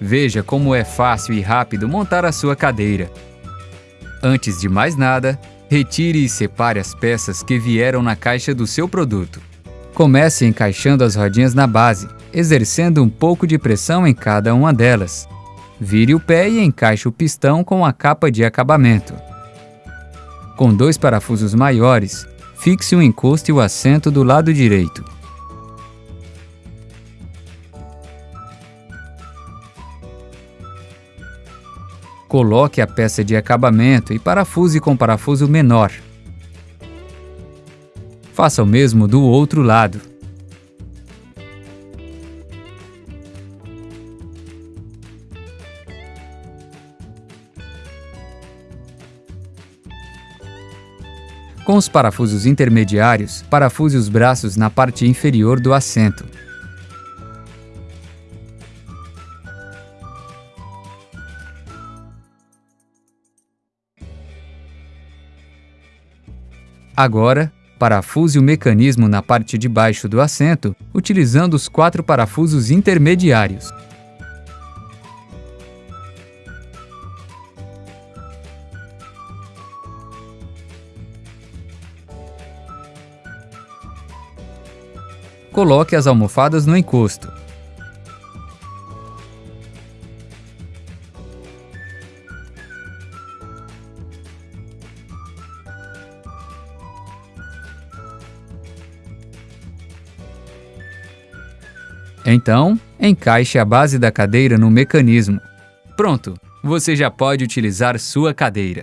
Veja como é fácil e rápido montar a sua cadeira. Antes de mais nada, retire e separe as peças que vieram na caixa do seu produto. Comece encaixando as rodinhas na base, exercendo um pouco de pressão em cada uma delas. Vire o pé e encaixe o pistão com a capa de acabamento. Com dois parafusos maiores, fixe o encosto e o assento do lado direito. Coloque a peça de acabamento e parafuse com parafuso menor. Faça o mesmo do outro lado. Com os parafusos intermediários, parafuse os braços na parte inferior do assento. Agora, parafuse o mecanismo na parte de baixo do assento, utilizando os quatro parafusos intermediários. Coloque as almofadas no encosto. Então, encaixe a base da cadeira no mecanismo. Pronto! Você já pode utilizar sua cadeira.